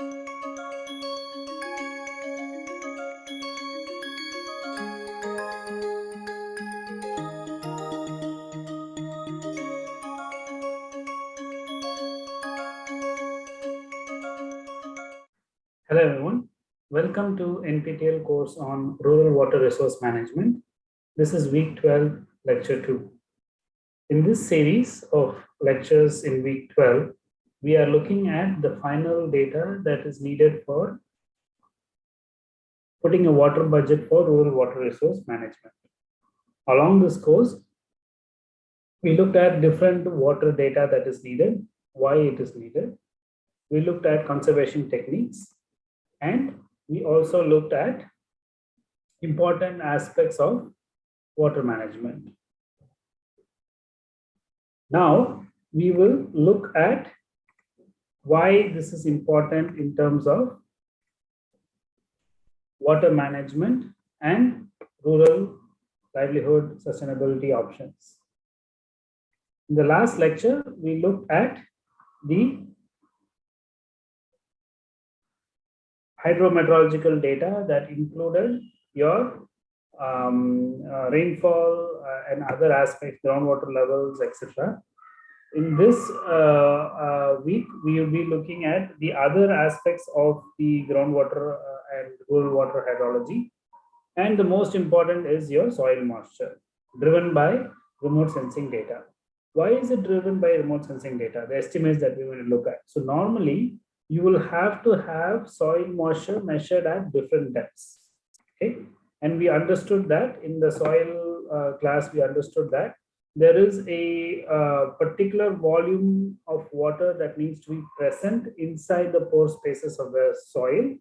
Hello everyone, welcome to NPTEL course on Rural Water Resource Management. This is week 12, lecture 2. In this series of lectures in week 12, we are looking at the final data that is needed for putting a water budget for rural water resource management. Along this course, we looked at different water data that is needed, why it is needed. We looked at conservation techniques, and we also looked at important aspects of water management. Now we will look at why this is important in terms of water management and rural livelihood sustainability options. In the last lecture, we looked at the hydrometeorological data that included your um, uh, rainfall uh, and other aspects, groundwater levels, etc. In this uh, uh, week, we will be looking at the other aspects of the groundwater uh, and rural water hydrology. And the most important is your soil moisture, driven by remote sensing data. Why is it driven by remote sensing data? The estimates that we will look at. So normally, you will have to have soil moisture measured at different depths. Okay, and we understood that in the soil uh, class, we understood that there is a uh, particular volume of water that needs to be present inside the pore spaces of the soil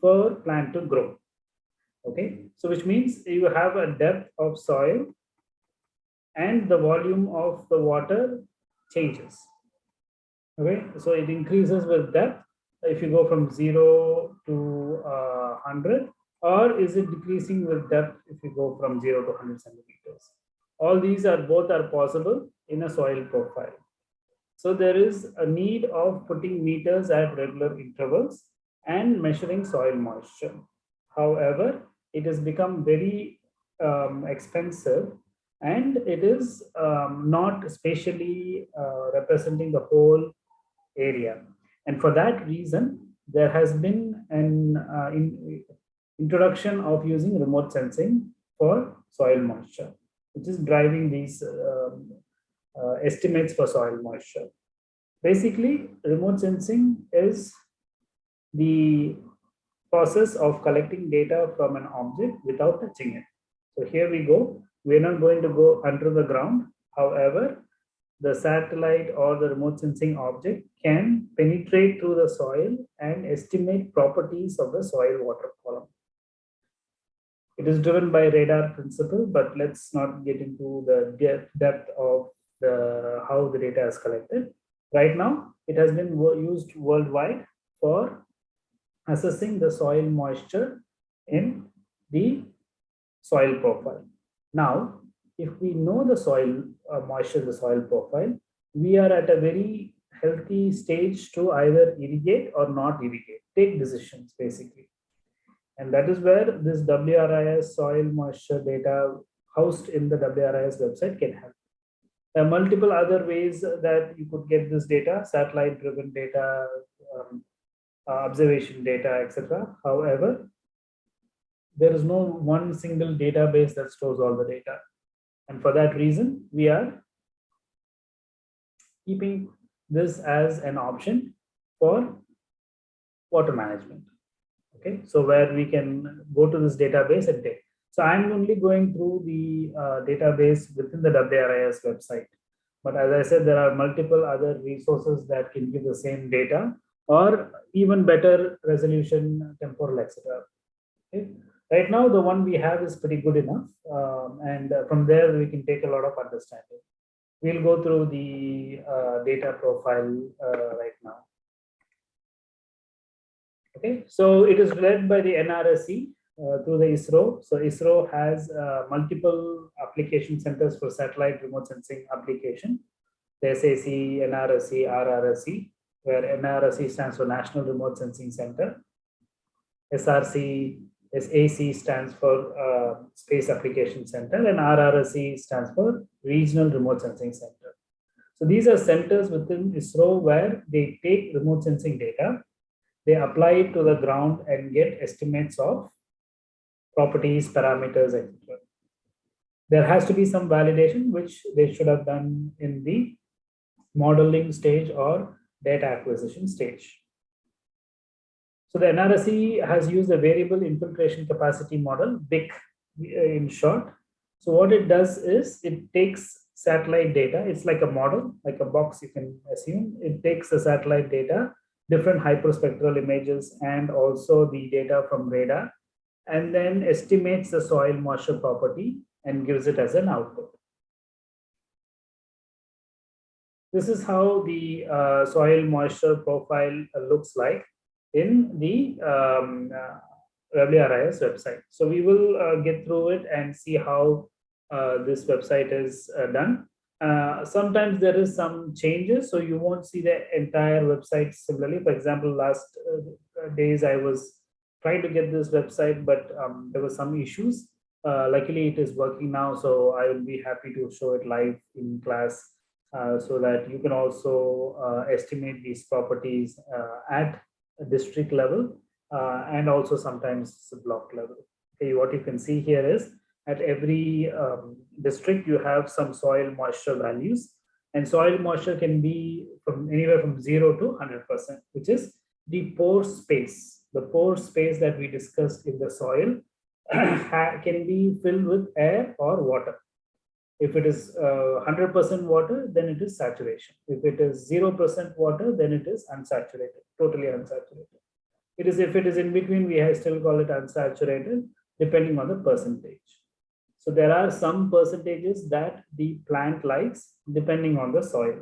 for plant to grow. Okay, so which means you have a depth of soil and the volume of the water changes. Okay, so it increases with depth if you go from 0 to uh, 100 or is it decreasing with depth if you go from 0 to 100 centimeters all these are both are possible in a soil profile. So there is a need of putting meters at regular intervals and measuring soil moisture. However it has become very um, expensive and it is um, not spatially uh, representing the whole area. And for that reason, there has been an uh, in, introduction of using remote sensing for soil moisture, which is driving these um, uh, estimates for soil moisture. Basically, remote sensing is the process of collecting data from an object without touching it. So here we go. We're not going to go under the ground. However, the satellite or the remote sensing object can penetrate through the soil and estimate properties of the soil water column. It is driven by radar principle, but let's not get into the depth of the how the data is collected. Right now, it has been used worldwide for assessing the soil moisture in the soil profile. Now, if we know the soil uh, moisture, the soil profile, we are at a very healthy stage to either irrigate or not irrigate, take decisions basically. And that is where this WRIS soil moisture data housed in the WRIS website can help. There are multiple other ways that you could get this data, satellite driven data, um, uh, observation data, etc. However, there is no one single database that stores all the data. And for that reason, we are keeping this as an option for water management. Okay, so where we can go to this database and take. So I'm only going through the uh, database within the WRIS website. But as I said, there are multiple other resources that can give the same data or even better resolution, temporal, etc. Okay. Right now, the one we have is pretty good enough. Um, and from there, we can take a lot of understanding. We'll go through the uh, data profile uh, right now. Okay, so it is led by the NRSC uh, through the ISRO. So ISRO has uh, multiple application centers for satellite remote sensing application. The SAC, NRSC, RRSC. where NRSC stands for National Remote Sensing Center. SRC SAC stands for uh, Space Application Center and RRSC stands for Regional Remote Sensing Center. So these are centers within ISRO where they take remote sensing data, they apply it to the ground and get estimates of properties, parameters, etc. There has to be some validation, which they should have done in the modeling stage or data acquisition stage. So the NRSC has used a variable infiltration capacity model, VIC uh, in short. So what it does is it takes satellite data. It's like a model, like a box you can assume. It takes the satellite data, different hyperspectral images, and also the data from radar, and then estimates the soil moisture property and gives it as an output. This is how the uh, soil moisture profile looks like in the um, uh, WRIS website. So we will uh, get through it and see how uh, this website is uh, done. Uh, sometimes there is some changes, so you won't see the entire website similarly. For example, last uh, days I was trying to get this website, but um, there were some issues. luckily, it is working now, so I will be happy to show it live in class so that you can also estimate these properties at district level uh, and also sometimes block level. Okay, what you can see here is at every um, district you have some soil moisture values and soil moisture can be from anywhere from 0 to 100%, which is the pore space. The pore space that we discussed in the soil can be filled with air or water. If it is 100% uh, water, then it is saturation. If it is 0% water, then it is unsaturated, totally unsaturated. It is if it is in between, we still call it unsaturated, depending on the percentage. So there are some percentages that the plant likes depending on the soil.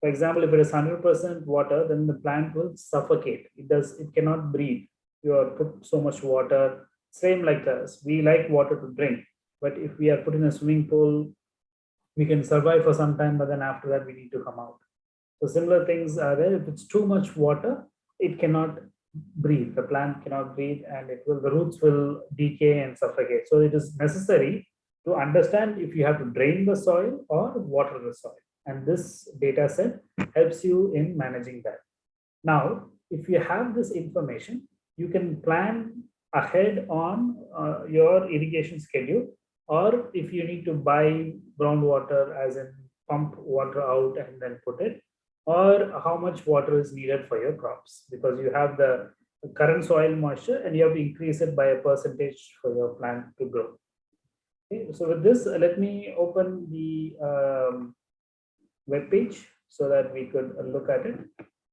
For example, if it is 100% water, then the plant will suffocate. It does, it cannot breathe. You are put so much water. Same like us. We like water to drink, but if we are put in a swimming pool, we can survive for some time, but then after that we need to come out. So similar things are there. If it's too much water, it cannot breathe. The plant cannot breathe and it will the roots will decay and suffocate. So it is necessary to understand if you have to drain the soil or water the soil. And this data set helps you in managing that. Now, if you have this information, you can plan ahead on uh, your irrigation schedule or if you need to buy groundwater as in pump water out and then put it or how much water is needed for your crops because you have the current soil moisture and you have to increase it by a percentage for your plant to grow. Okay, so with this, uh, let me open the um, web page so that we could uh, look at it.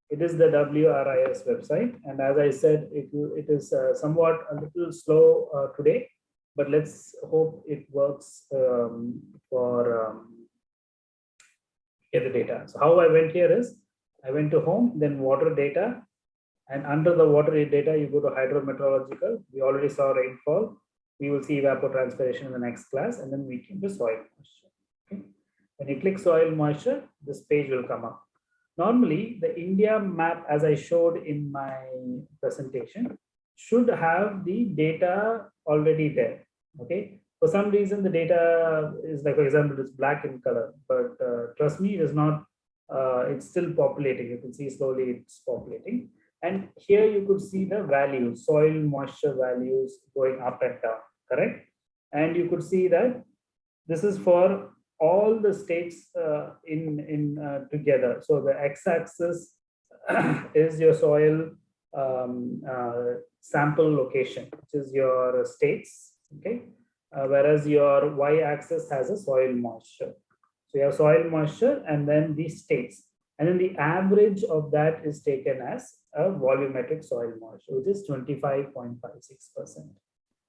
It is the WRIS website, and as I said, it, it is uh, somewhat a little slow uh, today, but let's hope it works um, for um, the data. So how I went here is I went to home, then water data, and under the water data, you go to hydrometeorological. We already saw rainfall. We will see evapotranspiration in the next class, and then we came to soil moisture. Okay. When you click soil moisture, this page will come up. Normally, the India map, as I showed in my presentation, should have the data already there. Okay, for some reason, the data is like, for example, it's black in color, but uh, trust me, it is not, uh, it's still populating. You can see slowly it's populating. And here you could see the values, soil moisture values going up and down, correct? And you could see that this is for all the states uh, in, in uh, together. So the x-axis is your soil um, uh, sample location, which is your states, okay? Uh, whereas your y-axis has a soil moisture. So you have soil moisture and then the states. And then the average of that is taken as a volumetric soil moisture, which is 25.56%.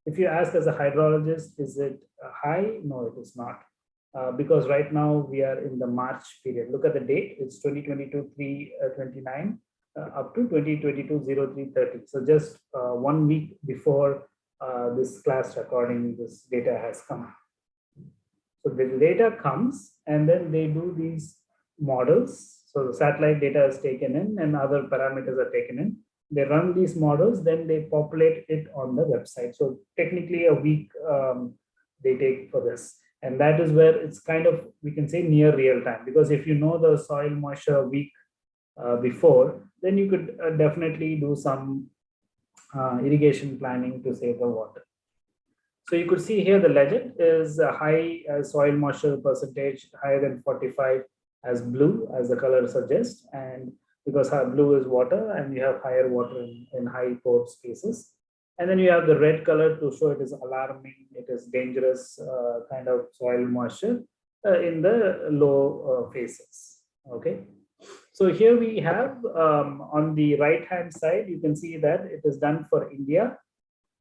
If you ask as a hydrologist, is it high? No, it is not. Uh, because right now we are in the March period. Look at the date, it's 2022 329 uh, up to 2022 0330. So just uh, one week before uh, this class recording, this data has come. So the data comes and then they do these models. So the satellite data is taken in and other parameters are taken in. They run these models, then they populate it on the website. So technically a week um, they take for this. And that is where it's kind of, we can say near real time, because if you know the soil moisture week uh, before, then you could uh, definitely do some uh, irrigation planning to save the water. So you could see here the legend is a high uh, soil moisture percentage higher than 45 as blue as the color suggests and because blue is water and you have higher water in, in high pore spaces and then you have the red color to show it is alarming, it is dangerous uh, kind of soil moisture uh, in the low uh, phases. Okay. So here we have um, on the right hand side, you can see that it is done for India.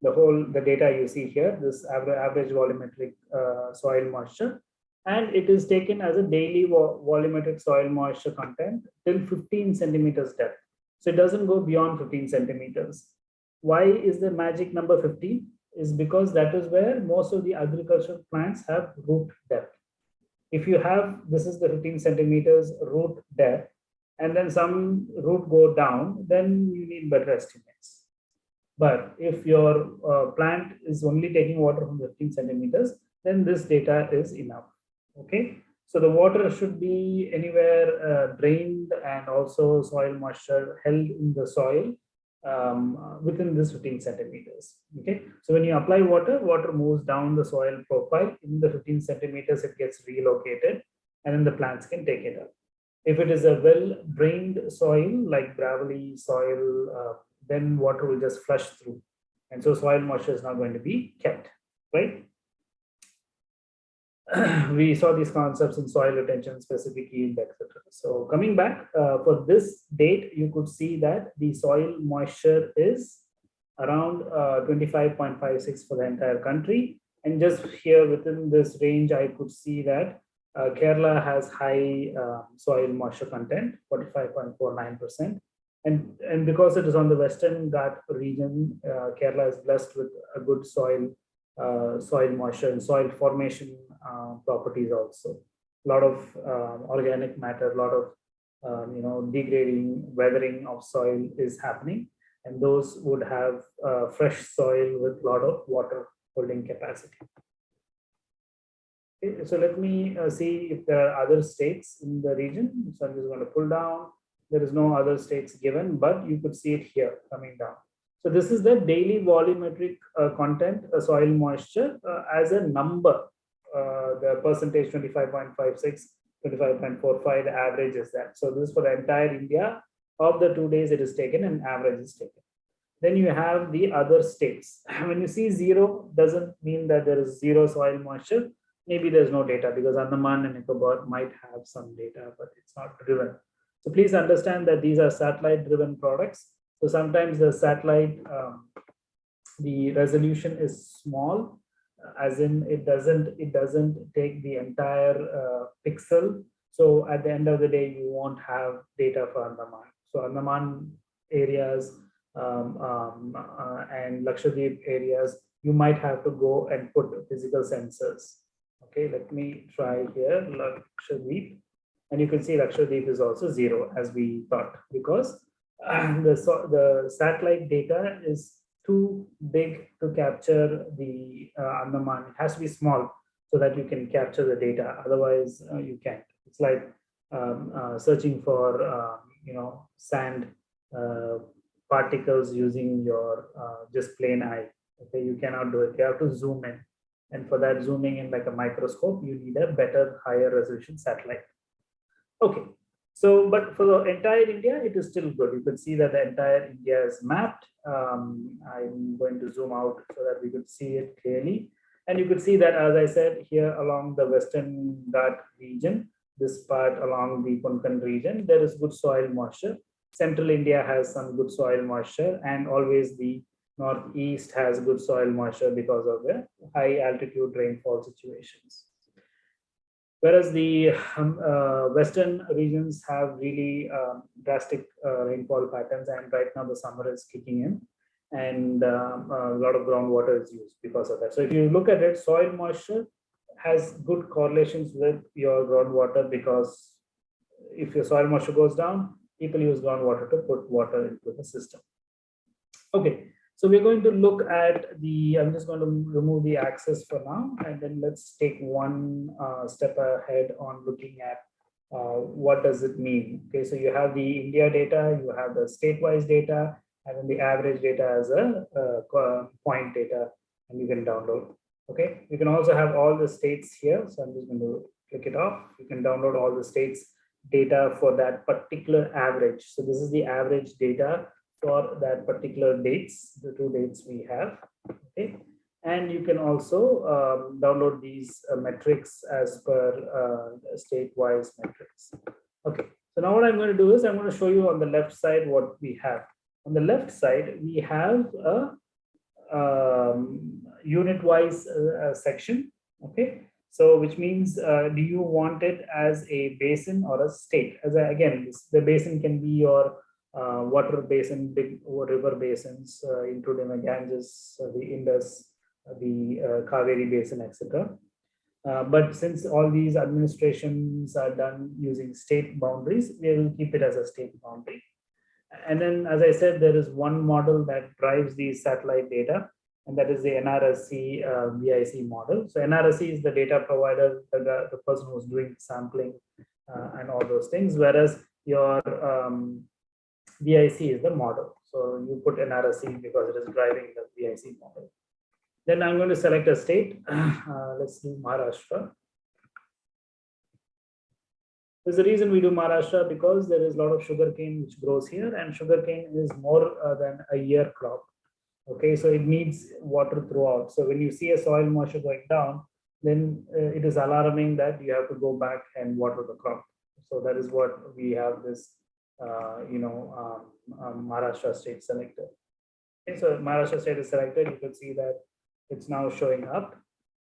The whole the data you see here, this average, volumetric uh, soil moisture, and it is taken as a daily vo volumetric soil moisture content till 15 centimeters depth. So it doesn't go beyond 15 centimeters. Why is the magic number 15? Is because that is where most of the agricultural plants have root depth. If you have, this is the 15 centimeters root depth, and then some root go down, then you need better estimates. But if your uh, plant is only taking water from 15 centimeters, then this data is enough. Okay, so the water should be anywhere uh, drained and also soil moisture held in the soil um, within this 15 centimeters. Okay, so when you apply water, water moves down the soil profile in the 15 centimeters, it gets relocated and then the plants can take it up. If it is a well drained soil like gravelly soil, uh, then water will just flush through. And so soil moisture is not going to be kept, right? we saw these concepts in soil retention, specific yield, etc. So coming back uh, for this date, you could see that the soil moisture is around uh, 25.56 for the entire country. And just here within this range, I could see that uh, Kerala has high uh, soil moisture content, 45.49%. And, and because it is on the Western Ghat region, uh, Kerala is blessed with a good soil uh, soil moisture and soil formation uh, properties also. A lot of um, organic matter, a lot of um, you know degrading, weathering of soil is happening, and those would have uh, fresh soil with a lot of water holding capacity. So let me uh, see if there are other states in the region. So I'm just going to pull down. There is no other states given, but you could see it here coming down. So this is the daily volumetric uh, content, uh, soil moisture uh, as a number. Uh, the percentage 25.56, 25.45, the average is that. So this is for the entire India. Of the two days it is taken and average is taken. Then you have the other states. When you see zero, doesn't mean that there is zero soil moisture. Maybe there's no data because Andaman and Nicobar might have some data, but it's not driven. So please understand that these are satellite driven products so sometimes the satellite, um, the resolution is small, as in it doesn't it doesn't take the entire uh, pixel. So at the end of the day, you won't have data for Andaman. So Andaman areas um, um, uh, and Lakshadweep areas, you might have to go and put physical sensors. Okay, let me try here, Lakshadweep. And you can see Lakshadweep is also zero as we thought because the, so, the satellite data is too big to capture the uh, Andaman. It has to be small so that you can capture the data. Otherwise, uh, you can't. It's like um, uh, searching for, uh, you know, sand uh, particles using your uh, just plain eye. Okay, you cannot do it. You have to zoom in. And for that zooming in like a microscope, you need a better, higher resolution satellite. Okay, so, but for the entire India, it is still good. You can see that the entire India is mapped. Um, I'm going to zoom out so that we could see it clearly. And you could see that, as I said, here along the Western Ghat region, this part along the Konkan region, there is good soil moisture. Central India has some good soil moisture and always the Northeast has good soil moisture because of the high altitude rainfall situations whereas the um, uh, western regions have really um, drastic uh, rainfall patterns and right now the summer is kicking in and um, a lot of groundwater is used because of that so if you look at it soil moisture has good correlations with your groundwater because if your soil moisture goes down, people use groundwater to put water into the system. Okay, so we're going to look at the, I'm just going to remove the axis for now, and then let's take one uh, step ahead on looking at uh, what does it mean. Okay, so you have the India data, you have the state-wise data, and then the average data as a, a point data, and you can download. Okay, you can also have all the states here. So I'm just going to click it off. You can download all the states data for that particular average. So this is the average data for that particular dates, the two dates we have. Okay. And you can also um, download these uh, metrics as per uh, state-wise metrics. Okay, so now what I'm going to do is I'm going to show you on the left side what we have. On the left side, we have a um, unit-wise uh, section. Okay, so which means, uh, do you want it as a basin or a state? As a, again, this, the basin can be your uh, water basin, big river basins, uh, including the Ganges, uh, the Indus, uh, the uh, Kaveri basin, etc. but since all these administrations are done using state boundaries, we will keep it as a state boundary. And then, as I said, there is one model that drives the satellite data and that is the NRSC uh, VIC model. So NRSC is the data provider, the, the person who's doing sampling uh, and all those things, whereas your um, VIC is the model. So you put NRSC because it is driving the VIC model. Then I'm going to select a state. Uh, let's do Maharashtra. There's a reason we do Maharashtra because there is a lot of sugarcane which grows here and sugarcane is more uh, than a year crop. Okay, so it needs water throughout. So when you see a soil moisture going down, then uh, it is alarming that you have to go back and water the crop. So that is what we have this, you know, um, um, Maharashtra state selected. Okay, so Maharashtra state is selected. You can see that it's now showing up.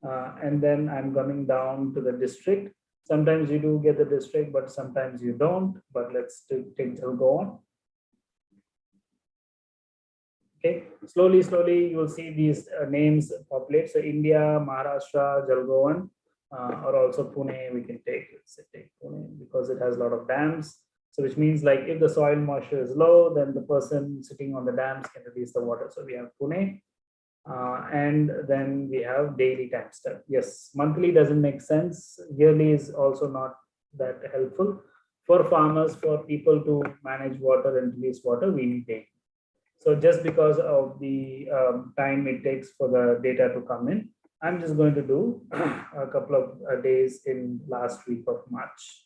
Uh, and then I'm coming down to the district. Sometimes you do get the district, but sometimes you don't. But let's take, go on. Okay, slowly, slowly, you will see these uh, names populate. So India, Maharashtra, Jalgaon, uh, or also Pune, we can take, let's say take Pune because it has a lot of dams. So which means like if the soil moisture is low, then the person sitting on the dams can release the water. So we have Pune. Uh, and then we have daily time step. Yes, monthly doesn't make sense. Yearly is also not that helpful. For farmers, for people to manage water and release water, we need daily. So just because of the um, time it takes for the data to come in, I'm just going to do a couple of uh, days in last week of March.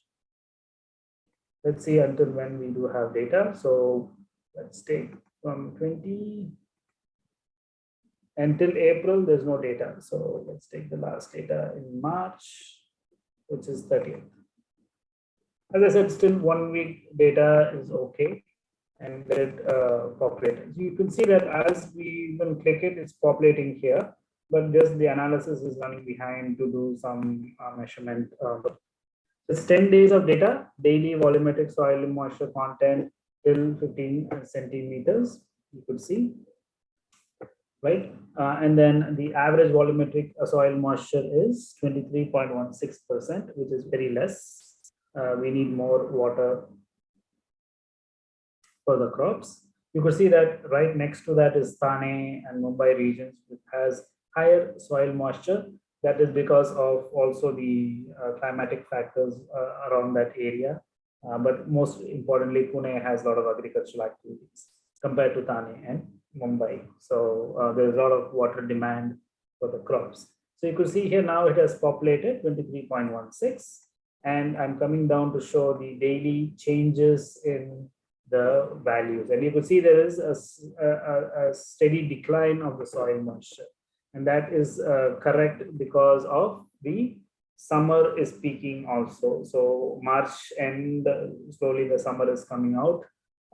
Let's see until when we do have data. So let's take from 20 until April, there's no data. So let's take the last data in March, which is 30th. As I said, still one week data is okay and it uh, you can see that as we even click it, it's populating here, but just the analysis is running behind to do some uh, measurement. Uh, it's 10 days of data, daily volumetric soil moisture content till 15 centimeters, you could see, right? Uh, and then the average volumetric uh, soil moisture is 23.16%, which is very less. Uh, we need more water for the crops. You could see that right next to that is Thane and Mumbai regions, which has higher soil moisture. That is because of also the uh, climatic factors uh, around that area. Uh, but most importantly, Pune has a lot of agricultural activities compared to Thane and Mumbai. So there's a lot of water demand for the crops. So you could see here now it has populated 23.16 and I'm coming down to show the daily changes in the values. And you can see there is a, a, a steady decline of the soil moisture. And that is uh, correct because of the summer is peaking also. So March end, slowly the summer is coming out.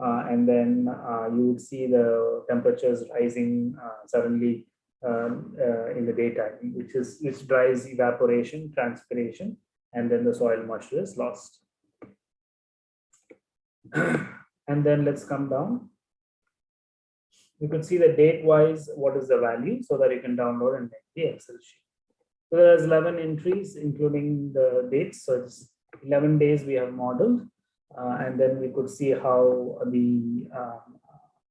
Uh, and then uh, you would see the temperatures rising uh, suddenly um, uh, in the daytime, which is which drives evaporation, transpiration, and then the soil moisture is lost. and then let's come down. You can see the date wise, what is the value so that you can download and make the Excel sheet. So there's 11 entries, including the dates. So it's 11 days we have modeled. Uh, and then we could see how the um,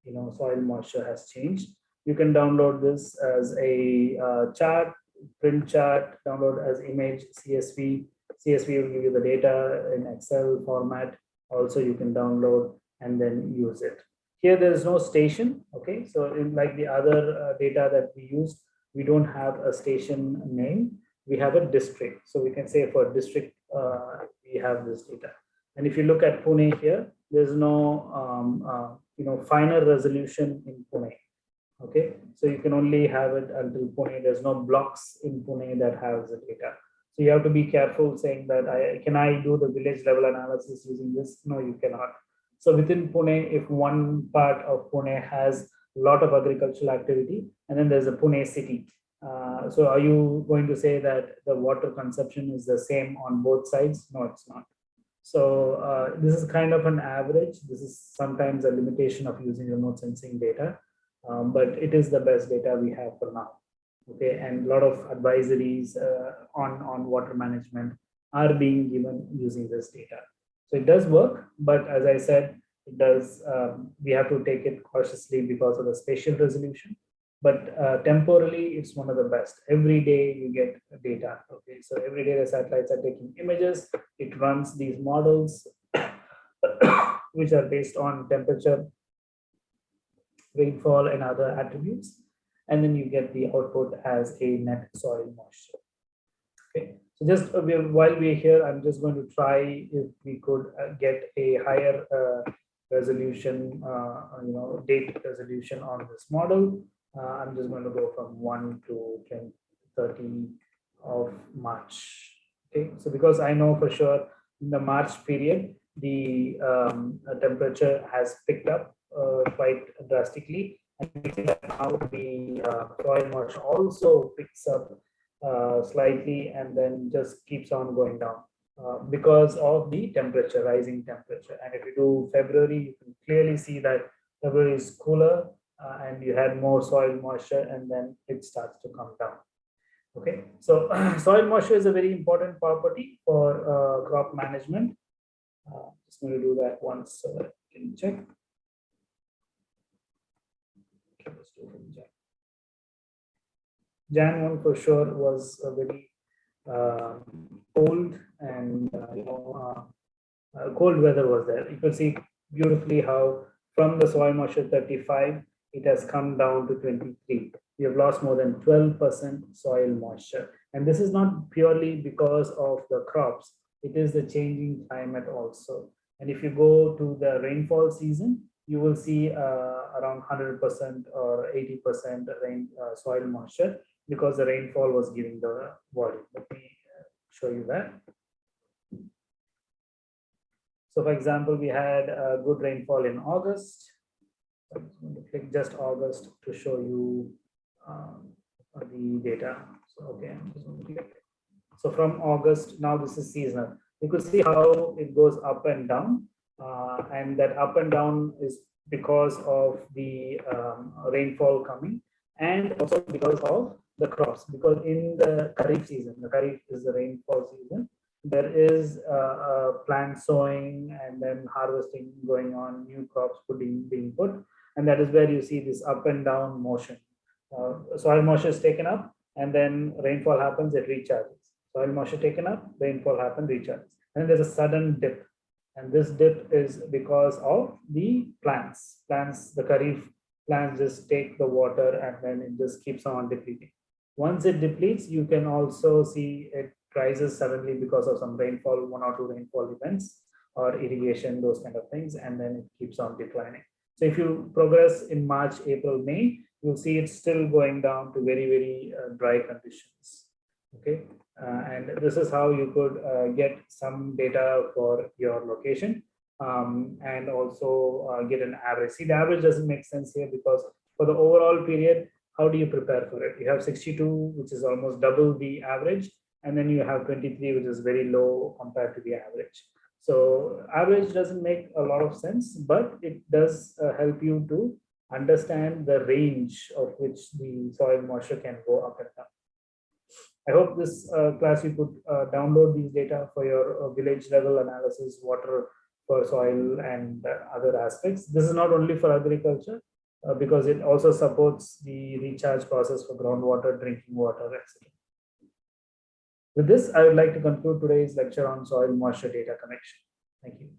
you know soil moisture has changed. You can download this as a uh, chart, print chart, download as image CSV. CSV will give you the data in Excel format. Also, you can download and then use it. Here, there is no station. Okay, so in like the other uh, data that we used, we don't have a station name. We have a district. So we can say for district, uh, we have this data. And if you look at Pune here, there's no um, uh, you know finer resolution in Pune. Okay, so you can only have it until Pune. There's no blocks in Pune that has the data. So you have to be careful saying that I can I do the village level analysis using this? No, you cannot. So within Pune, if one part of Pune has a lot of agricultural activity, and then there's a Pune city. Uh, so are you going to say that the water consumption is the same on both sides? No, it's not. So uh, this is kind of an average. This is sometimes a limitation of using remote sensing data, um, but it is the best data we have for now. Okay, and a lot of advisories uh, on, on water management are being given using this data. So it does work, but as I said, it does, um, we have to take it cautiously because of the spatial resolution. But uh, temporally, it's one of the best. Every day you get data. Okay, so every day the satellites are taking images. It runs these models, which are based on temperature, rainfall, and other attributes. And then you get the output as a net soil moisture. Okay, so just uh, while we're here, I'm just going to try if we could uh, get a higher uh, resolution, you know, date resolution on this model. I'm just going to go from 1 to 10, 30 of March. Okay, so because I know for sure in the March period, the um, temperature has picked up uh, quite drastically. And now the uh, soil also picks up uh, slightly and then just keeps on going down uh, because of the temperature, rising temperature. And if you do February, you can clearly see that February is cooler uh, and you had more soil moisture and then it starts to come down. Okay, so soil moisture is a very important property for uh, crop management. Uh, just going to do that once so that you can check. Okay, let's do it Jan one for sure was a very uh, cold and uh, you know uh, uh, cold weather was there. You can see beautifully how from the soil moisture 35 it has come down to 23. We have lost more than 12% soil moisture. And this is not purely because of the crops, it is the changing climate also. And if you go to the rainfall season, you will see uh, around 100% or 80% rain uh, soil moisture because the rainfall was giving the volume. Let me uh, show you that. So for example, we had a good rainfall in August. I'm going to click just August to show you um, the data. So okay, I'm just going to click. So from August, now this is seasonal. You could see how it goes up and down. Uh, and that up and down is because of the um, rainfall coming and also because of the crops because in the Kharif season, the Kharif is the rainfall season, there is uh, plant sowing and then harvesting going on, new crops putting being put, and that is where you see this up and down motion. Uh, soil moisture is taken up, and then rainfall happens, it recharges. Soil moisture taken up, rainfall happens, recharges, and there's a sudden dip, and this dip is because of the plants. Plants, the Kharif plants just take the water and then it just keeps on depleting. Once it depletes, you can also see it rises suddenly because of some rainfall, one or two rainfall events or irrigation, those kind of things, and then it keeps on declining. So if you progress in March, April, May, you'll see it's still going down to very, very uh, dry conditions. Okay, uh, and this is how you could uh, get some data for your location um, and also uh, get an average. See, the average doesn't make sense here because for the overall period, how do you prepare for it? You have 62, which is almost double the average, and then you have 23, which is very low compared to the average. So average doesn't make a lot of sense, but it does uh, help you to understand the range of which the soil moisture can go up and down. I hope this uh, class you could uh, download these data for your uh, village level analysis, water for soil and uh, other aspects. This is not only for agriculture, uh, because it also supports the recharge process for groundwater, drinking water, etc. With this, I would like to conclude today's lecture on soil moisture data connection. Thank you.